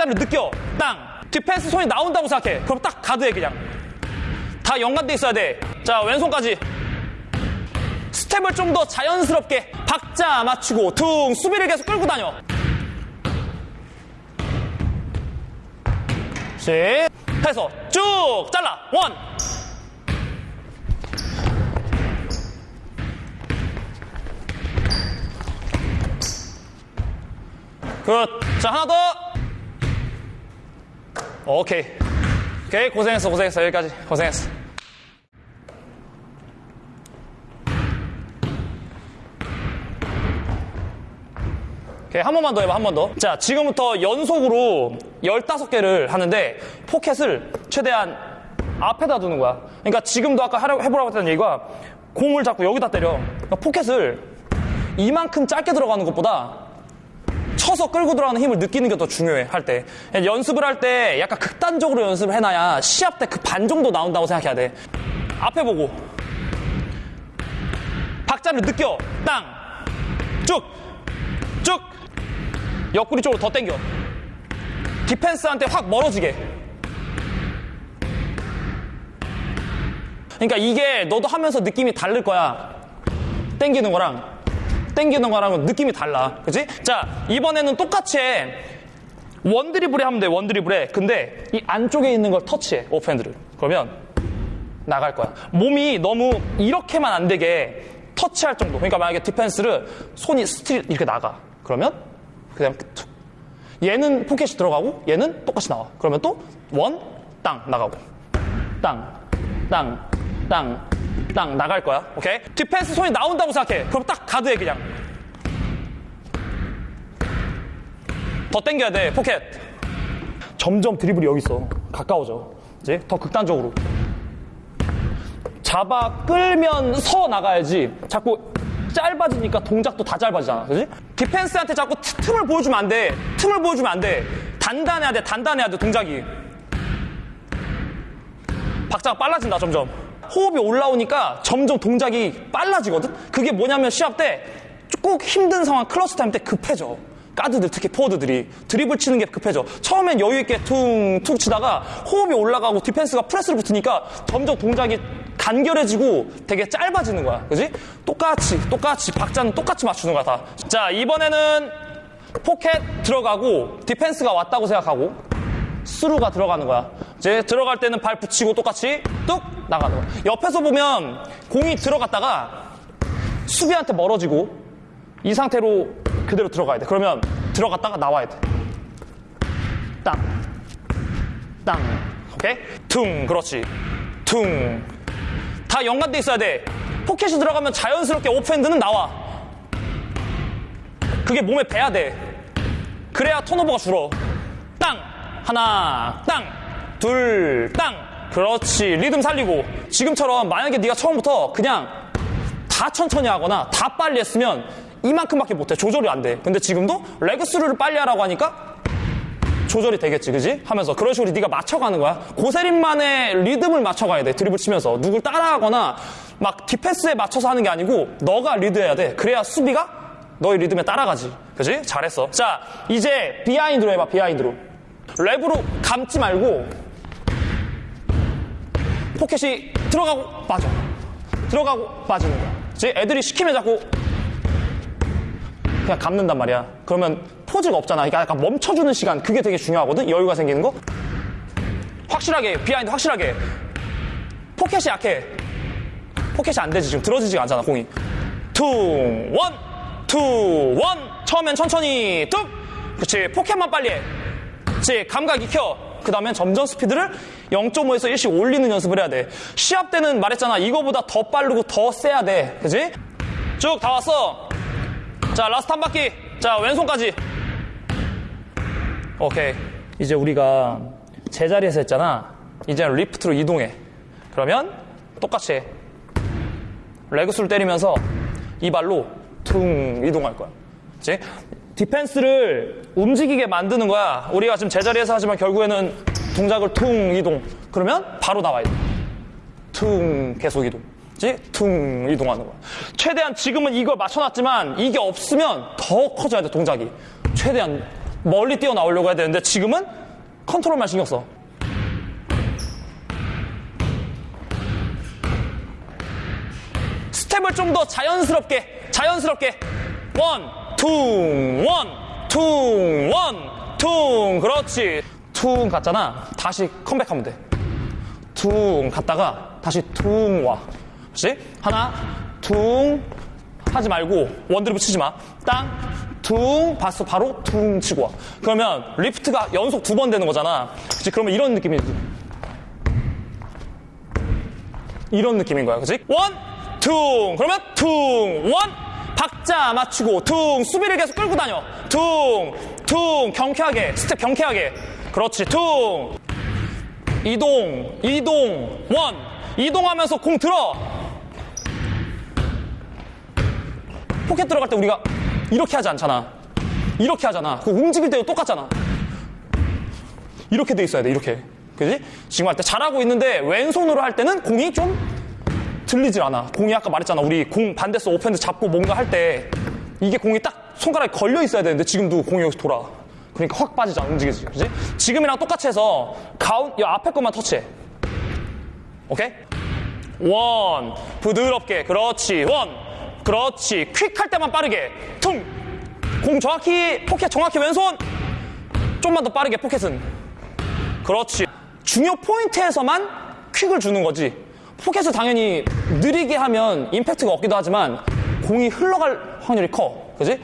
박자를 느껴. 땅. 디펜스 손이 나온다고 생각해. 그럼 딱 가드해, 그냥. 다 연관돼 있어야 돼. 자, 왼손까지. 스텝을 좀 더 자연스럽게 박자 맞추고 퉁 수비를 계속 끌고 다녀. 씩 해서 쭉 잘라 one. Good. 자 하나 더. 오케이. 오케이 고생했어 고생했어 여기까지 고생했어. 오케이, 한 번만 더 해봐, 한 번 더. 자, 지금부터 연속으로 15개를 하는데, 포켓을 최대한 앞에다 두는 거야. 그러니까 지금도 아까 하려, 해보라고 했던 얘기가, 공을 자꾸 여기다 때려. 그러니까 포켓을 이만큼 짧게 들어가는 것보다 쳐서 끌고 들어가는 힘을 느끼는 게 더 중요해, 할 때. 연습을 할 때 약간 극단적으로 연습을 해놔야 시합 때 그 반 정도 나온다고 생각해야 돼. 앞에 보고. 박자를 느껴. 땅. 쭉. 쭉. 옆구리 쪽으로 더 당겨. 디펜스한테 확 멀어지게. 그러니까 이게 너도 하면서 느낌이 다를 거야. 당기는 거랑 당기는 거랑은 느낌이 달라. 그지? 자, 이번에는 똑같이 해. one 드리블에 하면 돼, one 드리블에. 근데 이 안쪽에 있는 걸 터치해, off hand를. 그러면 나갈 거야. 몸이 너무 이렇게만 안 되게 터치할 정도. 그러니까 만약에 디펜스를 손이 스틸 이렇게 나가. 그러면 그냥 툭. 얘는 포켓이 들어가고 얘는 똑같이 나와. 그러면 또 One, 땅 나가고. 땅, 땅, 땅, 땅 나갈 거야. 오케이? 디펜스 손이 나온다고 생각해. 그럼 딱 가드해 그냥. 더 당겨야 돼. 포켓. 점점 드리블이 여기 있어. 가까워져. 이제 더 극단적으로. 잡아 끌면 서 나가야지. 자꾸 짧아지니까 동작도 다 짧아지잖아. 그지? 디펜스한테 자꾸 트- 틈을 보여주면 안 돼. 틈을 보여주면 안 돼. 단단해야 돼. 단단해야 돼. 동작이. 박자가 빨라진다. 점점. 호흡이 올라오니까 점점 동작이 빨라지거든? 그게 뭐냐면 시합 때 꼭 힘든 상황 clutch time 때 급해져. 가드들 특히 포워드들이 드리블 치는 게 급해져. 처음엔 여유 있게 퉁퉁 치다가 호흡이 올라가고 디펜스가 프레스를 붙으니까 점점 동작이 간결해지고 되게 짧아지는 거야. 그지? 똑같이 똑같이 박자는 똑같이 맞추는 거야 다. 자 이번에는 포켓 들어가고 디펜스가 왔다고 생각하고 through가 들어가는 거야. 이제 들어갈 때는 발 붙이고 똑같이 뚝 나가는 거야. 옆에서 보면 공이 들어갔다가 수비한테 멀어지고 이 상태로 그대로 들어가야 돼. 그러면 들어갔다가 나와야 돼. 땅. 땅. 오케이? 퉁. 그렇지. 퉁. 다 연관돼 있어야 돼. 포켓이 들어가면 자연스럽게 off hand는 나와. 그게 몸에 배야 돼. 그래야 턴오버가 줄어. 땅. 하나. 땅. 둘. 땅. 그렇지. 리듬 살리고. 지금처럼 만약에 네가 처음부터 그냥 다 천천히 하거나 다 빨리 했으면 이만큼밖에 못해. 조절이 안 돼. 근데 지금도 레그 스루를 빨리 하라고 하니까 조절이 되겠지, 그지? 하면서 그런 식으로 네가 맞춰가는 거야. 고세림만의 리듬을 맞춰가야 돼. 드리블 치면서 누굴 따라하거나 막 디펜스에 맞춰서 하는 게 아니고 너가 리드해야 돼. 그래야 수비가 너의 리듬에 따라가지, 그지? 잘했어. 자, 이제 behind로 해봐. behind로. wrap으로 감지 말고 포켓이 들어가고 빠져. 들어가고 빠지는 거야. 그지? 애들이 시키면 자꾸 그냥 감는단 말이야. 그러면 pause가 없잖아. 그러니까 약간 멈춰주는 시간. 그게 되게 중요하거든. 여유가 생기는 거. 확실하게 behind 확실하게. 포켓이 약해. 포켓이 안 되지 지금 들어지지가 않잖아 공이. Two one, two one. 처음엔 천천히 뚝. 그렇지. 포켓만 빨리 해. 그렇지. 감각 익혀. 그 다음엔 점점 스피드를 0.5에서 1씩 올리는 연습을 해야 돼. 시합 때는 말했잖아. 이거보다 더 빠르고 더 세야 돼. 그지? 쭉 다 왔어. 자, last 한 바퀴. 자, 왼손까지. 오케이. 이제 우리가 제자리에서 했잖아. 이제 리프트로 이동해. 그러면 똑같이 해. 레그스를 때리면서 이 발로 퉁 이동할 거야. 그치? 디펜스를 움직이게 만드는 거야. 우리가 지금 제자리에서 하지만 결국에는 동작을 퉁 이동. 그러면 바로 나와야 돼. 퉁 계속 이동. 퉁 이동하는 거야. 최대한 지금은 이걸 맞춰놨지만 이게 없으면 더 커져야 돼 동작이. 최대한 멀리 뛰어 나오려고 해야 되는데 지금은 컨트롤만 신경 써. 스텝을 좀 더 자연스럽게, 자연스럽게. One, 퉁, one, 퉁. 그렇지. 퉁 갔잖아. 다시 컴백하면 돼. 퉁 갔다가 다시 퉁 와. 그렇지? 하나, 퉁 하지 말고 one 드립 치지 마. 땅, 퉁 봤어. 바로 퉁 치고 와. 그러면 리프트가 연속 두 번 되는 거잖아. 그렇지? 그러면 이런 느낌이지. 이런 느낌인 거야. 그치? One, 퉁. 그러면 퉁, one. 박자 맞추고, 퉁. 수비를 계속 끌고 다녀. 퉁, 퉁. 경쾌하게. 스텝 경쾌하게. 그렇지. 퉁. 이동, 이동, one. 이동하면서 공 들어. 포켓 들어갈 때 우리가 이렇게 하지 않잖아. 이렇게 하잖아. 그 움직일 때도 똑같잖아. 이렇게 돼 있어야 돼, 이렇게. 그지? 지금 할 때 잘하고 있는데 왼손으로 할 때는 공이 좀 들리질 않아. 공이 아까 말했잖아. 우리 공 반대손 off hand 잡고 뭔가 할 때 이게 공이 딱 손가락에 걸려 있어야 되는데 지금도 공이 여기서 돌아. 그러니까 확 빠지잖아. 움직이지. 그지? 지금이랑 똑같이 해서 가운, 이 앞에 것만 터치해. 오케이? one. 부드럽게. 그렇지. one. 그렇지. quick 할 때만 빠르게. 퉁. 공 정확히, 포켓 정확히 왼손. 좀만 더 빠르게 포켓은. 그렇지. 중요 포인트에서만 quick을 주는 거지. 포켓을 당연히 느리게 하면 임팩트가 없기도 하지만 공이 흘러갈 확률이 커. 그지?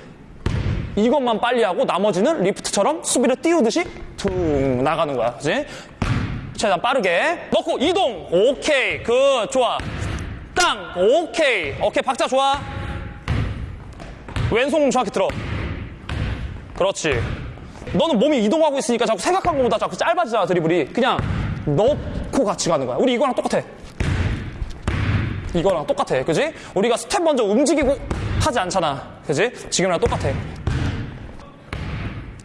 이것만 빨리 하고 나머지는 리프트처럼 수비를 띄우듯이 퉁 나가는 거야. 그지? 최대한 빠르게 넣고 이동. 오케이. 그 좋아. 땅. 오케이. 오케이. 박자 좋아. 왼손 정확히 들어. 그렇지. 너는 몸이 이동하고 있으니까 자꾸 생각한 것보다 자꾸 짧아지잖아, 드리블이. 그냥 넣고 같이 가는 거야. 우리 이거랑 똑같아. 이거랑 똑같아. 그지? 우리가 스텝 먼저 움직이고 하지 않잖아. 그지? 지금이랑 똑같아.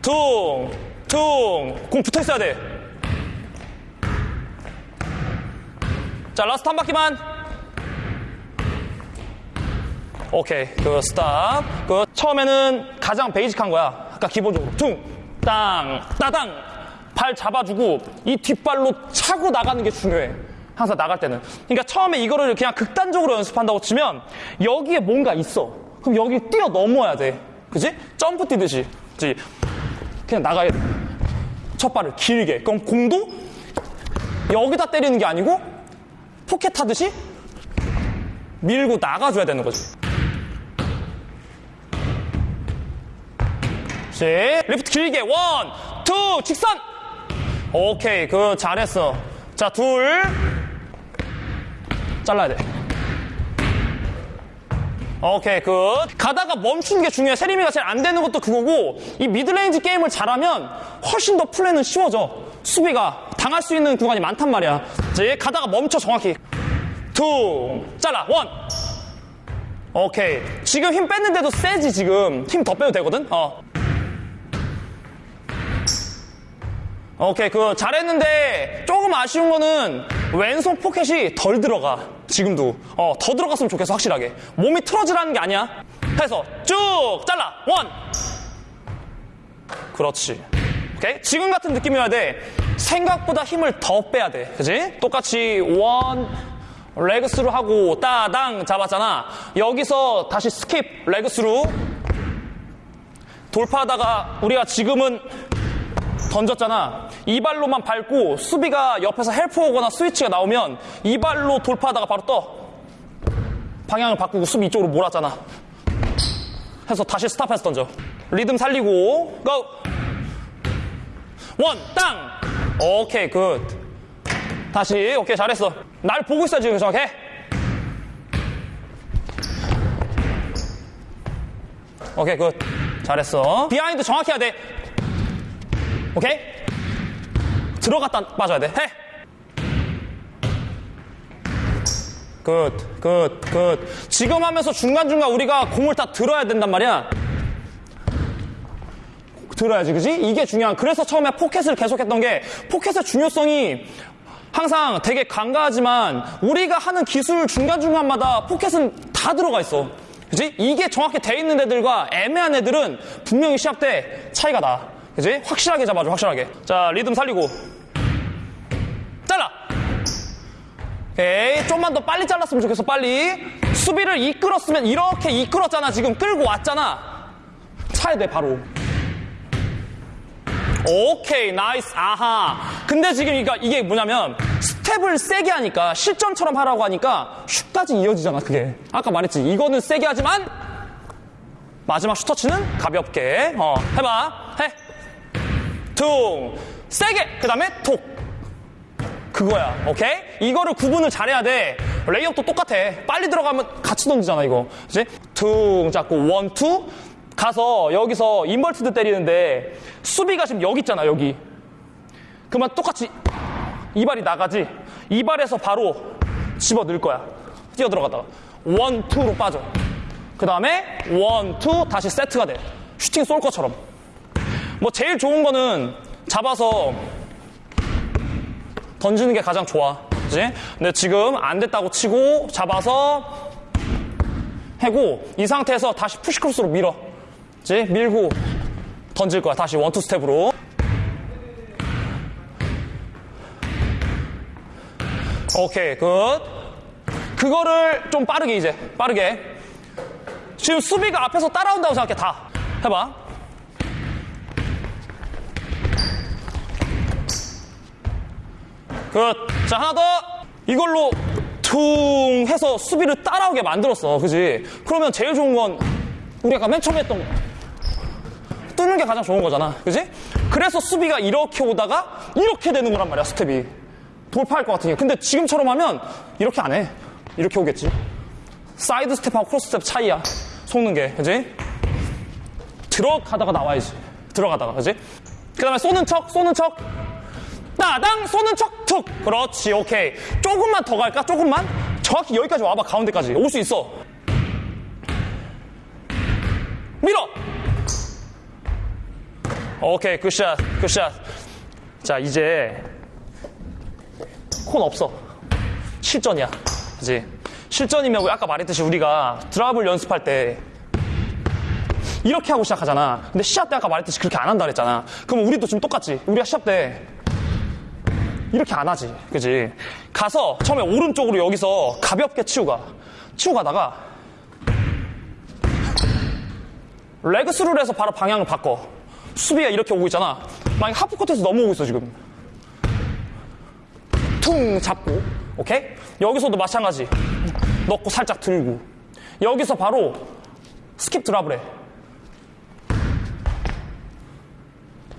퉁, 퉁. 공 붙어 있어야 돼. 자, 라스트 한 바퀴만. 오케이. 그, stop. 그, 처음에는 가장 basic한 거야. 아까 기본적으로. 퉁, 땅, 따당. 발 잡아주고, 이 뒷발로 차고 나가는 게 중요해. 항상 나갈 때는. 그러니까 처음에 이거를 그냥 극단적으로 연습한다고 치면, 여기에 뭔가 있어. 그럼 여기 뛰어 넘어야 돼. 그지? 점프 뛰듯이. 그지? 그냥 나가야 돼. 첫 발을 길게. 그럼 공도 여기다 때리는 게 아니고, 포켓 하듯이 밀고 나가줘야 되는 거지. 시 리프트 길게 one, two, 직선. 오케이, 그 잘했어. 자, 둘 잘라야 돼. 오케이, good. 가다가 멈추는 게 중요해. 세리미가 제일 안 되는 것도 그거고, 이 mid-range 게임을 잘하면 훨씬 더 플레이는 쉬워져. 수비가 당할 수 있는 구간이 많단 말이야. 이제 가다가 멈춰 정확히. two, 잘라, one. 오케이. 지금 힘 뺐는데도 세지, 지금. 힘 더 빼도 되거든? 어. 오케이, 그, 잘했는데, 조금 아쉬운 거는, 왼손 포켓이 덜 들어가. 지금도. 어, 더 들어갔으면 좋겠어, 확실하게. 몸이 틀어지라는 게 아니야. 해서, 쭉, 잘라, one! 그렇지. 오케이? 지금 같은 느낌이어야 돼. 생각보다 힘을 더 빼야 돼. 그지? 똑같이, one, leg through 하고, 따당 잡았잖아. 여기서 다시 skip, leg through. 돌파하다가, 우리가 지금은, 던졌잖아. 이 발로만 밟고 수비가 옆에서 help 오거나 스위치가 나오면 이 발로 돌파하다가 바로 떠. 방향을 바꾸고 수비 이쪽으로 몰았잖아. 해서 다시 stop해서 던져. 리듬 살리고 go! one, 땅! 오케이, good. 다시, 오케이, 잘했어. 날 보고 있어, 지금 정확해. 오케이, good. 잘했어. behind 정확히 해야 돼. 오케이? 들어갔다 빠져야 돼. 해! good, good, good. 지금 하면서 중간중간 우리가 공을 다 들어야 된단 말이야. 들어야지, 그지? 이게 중요한. 그래서 처음에 포켓을 계속했던 게 포켓의 중요성이 항상 되게 간과하지만 우리가 하는 기술 중간중간마다 포켓은 다 들어가 있어. 그지? 이게 정확히 돼 있는 애들과 애매한 애들은 분명히 시합 때 차이가 나. 그지? 확실하게 잡아줘, 확실하게. 자, 리듬 살리고. 잘라! 오케이. 좀만 더 빨리 잘랐으면 좋겠어, 빨리. 수비를 이끌었으면 이렇게 이끌었잖아, 지금. 끌고 왔잖아. 차야 돼, 바로. 오케이, nice, 아하. 근데 지금 그러니까 이게 뭐냐면, 스텝을 세게 하니까, 실전처럼 하라고 하니까, 슛까지 이어지잖아, 그게. 아까 말했지. 이거는 세게 하지만, 마지막 슛 터치는 가볍게. 어, 해봐. 해. 퉁. 세게. 그 다음에 톡. 그거야. 오케이? 이거를 구분을 잘해야 돼. 레이업도 똑같아. 빨리 들어가면 같이 던지잖아, 이거. 그지? 퉁 잡고 one, two. 가서 여기서 inverted 때리는데 수비가 지금 여기 있잖아, 여기. 그러면 똑같이 이 발이 나가지. 이 발에서 바로 집어 넣을 거야. 뛰어 들어가다가. one, two로 빠져. 그 다음에 one, two 다시 세트가 돼. 슈팅 쏠 것처럼. 뭐 제일 좋은 거는 잡아서 던지는 게 가장 좋아. 그지? 근데 지금 안 됐다고 치고 잡아서 해고 이 상태에서 다시 push cross로 밀어. 그지? 밀고 던질 거야. 다시 one-two 스텝으로. 오케이, good. 그거를 좀 빠르게 이제, 빠르게. 지금 수비가 앞에서 따라온다고 생각해, 다. 해봐. Good. 자, 하나 더. 이걸로 퉁 해서 수비를 따라오게 만들었어. 그지? 그러면 제일 좋은 건 우리 아까 맨 처음에 했던 거. 뚫는 게 가장 좋은 거잖아. 그지? 그래서 수비가 이렇게 오다가 이렇게 되는 거란 말이야, 스텝이. 돌파할 것 같으니까. 근데 지금처럼 하면 이렇게 안 해. 이렇게 오겠지. 사이드 스텝하고 크로스 스텝 차이야. 속는 게. 그지? 들어가다가 나와야지. 들어가다가. 그지? 그 다음에 쏘는 척, 쏘는 척. 따당 쏘는 척 툭. 그렇지. 오케이. 조금만 더 갈까? 조금만? 정확히 여기까지 와봐. 가운데까지. 올 수 있어. 밀어. 오케이. 굿샷. 굿샷. 자, 이제 콘 없어. 실전이야. 그지? 실전이면 아까 말했듯이 우리가 드랍을 연습할 때 이렇게 하고 시작하잖아. 근데 시합 때 아까 말했듯이 그렇게 안 한다 그랬잖아. 그럼 우리도 지금 똑같지. 우리가 시합 때 이렇게 안 하지. 그지? 가서 처음에 오른쪽으로 여기서 가볍게 치고 가. 치고 가다가 레그스루를 해서 바로 방향을 바꿔. 수비가 이렇게 오고 있잖아. 만약 half court에서 넘어오고 있어, 지금. 퉁 잡고. 오케이? 여기서도 마찬가지. 넣고 살짝 들고. 여기서 바로 skip drop을 해.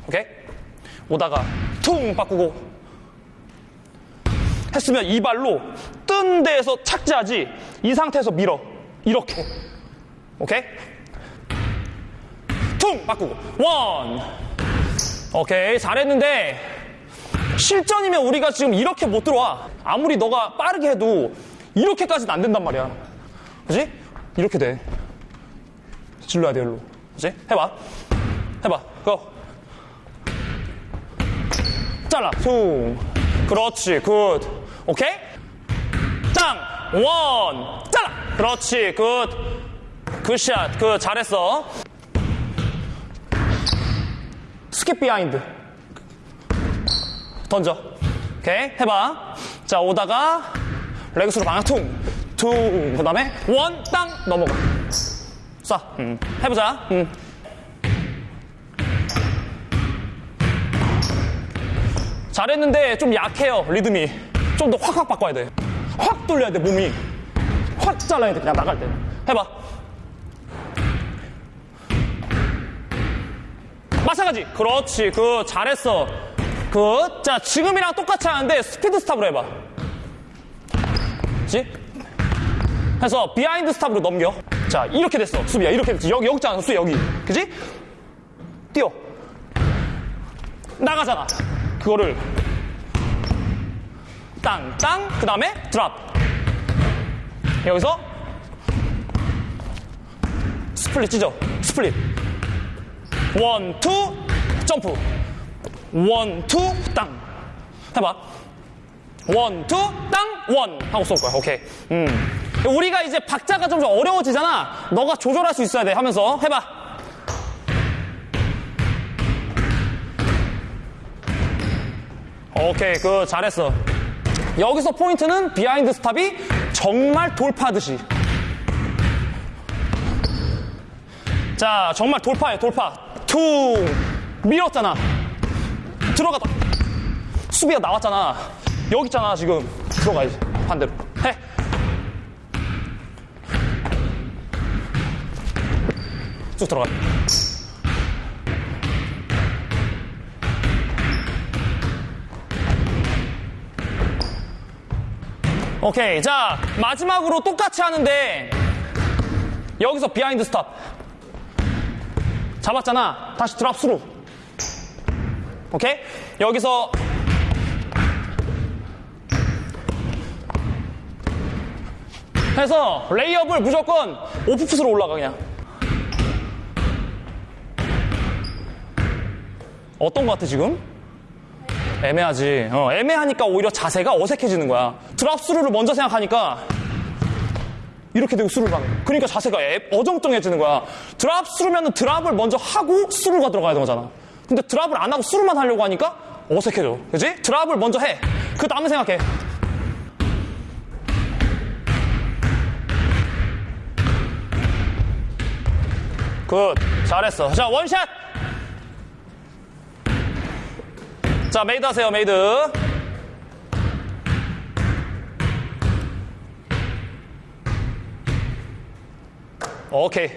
오케이? 오다가 퉁 바꾸고 했으면 이 발로 뜬 데에서 착지하지 이 상태에서 밀어. 이렇게. 오케이? 퉁! 바꾸고. 원! 오케이 잘했는데 실전이면 우리가 지금 이렇게 못 들어와. 아무리 너가 빠르게 해도 이렇게까지는 안 된단 말이야. 그지? 이렇게 돼. 질러야 돼 일로. 그지? 해봐. 해봐. 고. 잘라. 숭 그렇지. good 오케이? 땅 one! 잘라 그렇지 good. Good shot. Good 잘했어. Skip behind 던져. 오케이 해봐. 자 오다가 레그스로 방향 퉁 퉁 그 다음에 one 땅 넘어가. 쏴. 음. 해보자. 음. 잘했는데 좀 약해요 리듬이 좀 더 확확 바꿔야 돼 확 돌려야 돼 몸이. 확 잘라야 돼 그냥 나갈 때. 해봐. 마찬가지. 그렇지 그 잘했어. 그 자 지금이랑 똑같이 하는데 speed stop으로 해봐. 그치? 해서 behind stop으로 넘겨. 자 이렇게 됐어. 수비야 이렇게 됐지 여기 여기 있잖아 수 여기. 그지? 뛰어. 나가잖아. 그거를 땅 땅 그 다음에 drop. 여기서 split 찢어 split. One two 점프. One two 땅. 해봐. One two 땅 one. 하고 쏠 거야. 오케이. 음. 우리가 이제 박자가 좀 어려워지잖아. 너가 조절할 수 있어야 돼. 하면서 해봐. 오케이, 그 잘했어. 여기서 포인트는 behind stop이 정말 돌파듯이. 자, 정말 돌파해, 돌파. 퉁! 밀었잖아. 들어가다. 수비가 나왔잖아. 여기 있잖아, 지금. 들어가야지. 반대로. 해. 쭉 들어가. 오케이. 자, 마지막으로 똑같이 하는데, 여기서 behind stop. 잡았잖아. 다시 drop through. 오케이? 여기서 해서 레이업을 무조건 off foot으로 올라가 그냥. 어떤 것 같아 지금? 애매하지. 어, 애매하니까 오히려 자세가 어색해지는 거야. drop through를 먼저 생각하니까 이렇게 되고 through를 거야. 그러니까 자세가 애- 어정쩡해지는 거야. drop through면 drop을 먼저 하고 through가 들어가야 되는 거잖아. 근데 drop을 안 하고 through만 하려고 하니까 어색해져. 그지? drop을 먼저 해. 그 다음에 생각해. Good. 잘했어. 자, 원샷! 자, 메이드 하세요, 메이드. 오케이.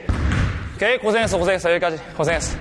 오케이, 고생했어, 고생했어. 여기까지. 고생했어.